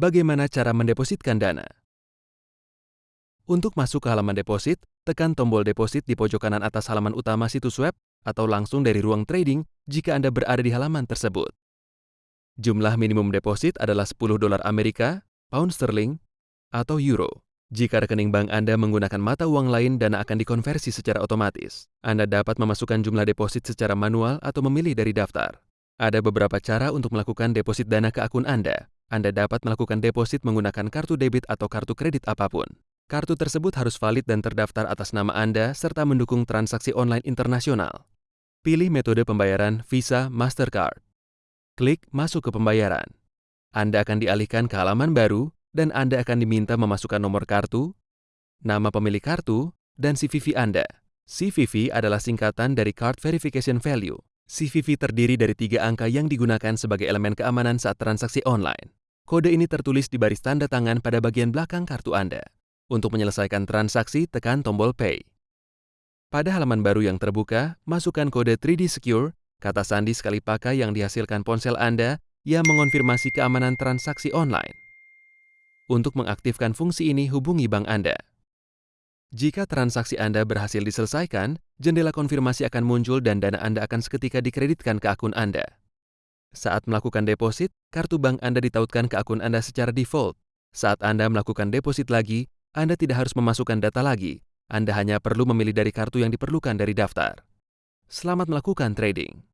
Bagaimana cara mendepositkan dana? Untuk masuk ke halaman deposit, tekan tombol deposit di pojok kanan atas halaman utama situs web atau langsung dari ruang trading jika Anda berada di halaman tersebut. Jumlah minimum deposit adalah 10 dolar Amerika, pound sterling, atau euro. Jika rekening bank Anda menggunakan mata uang lain, dana akan dikonversi secara otomatis. Anda dapat memasukkan jumlah deposit secara manual atau memilih dari daftar. Ada beberapa cara untuk melakukan deposit dana ke akun Anda. Anda dapat melakukan deposit menggunakan kartu debit atau kartu kredit apa pun. Kartu tersebut harus valid dan terdaftar atas nama Anda serta mendukung transaksi online internasional. Pilih metode pembayaran Visa Mastercard. Klik Masuk ke pembayaran. Anda akan dialihkan ke halaman baru dan Anda akan diminta memasukkan nomor kartu, nama pemilik kartu, dan CVV Anda. CVV adalah singkatan dari Card Verification Value. CVV terdiri dari tiga angka yang digunakan sebagai elemen keamanan saat transaksi online. Kode ini tertulis di baris tanda tangan pada bagian belakang kartu Anda. Untuk menyelesaikan transaksi, tekan tombol Pay. Pada halaman baru yang terbuka, masukkan kode 3D Secure, kata sandi sekali pakai yang dihasilkan ponsel Anda yang mengonfirmasi keamanan transaksi online. Untuk mengaktifkan fungsi ini, hubungi bank Anda. Jika transaksi Anda berhasil diselesaikan, jendela konfirmasi akan muncul dan dana Anda akan seketika dikreditkan ke akun Anda. Saat melakukan deposit, kartu bank Anda ditautkan ke akun Anda secara default. Saat Anda melakukan deposit lagi, Anda tidak harus memasukkan data lagi. Anda hanya perlu memilih dari kartu yang diperlukan dari daftar. Selamat melakukan trading.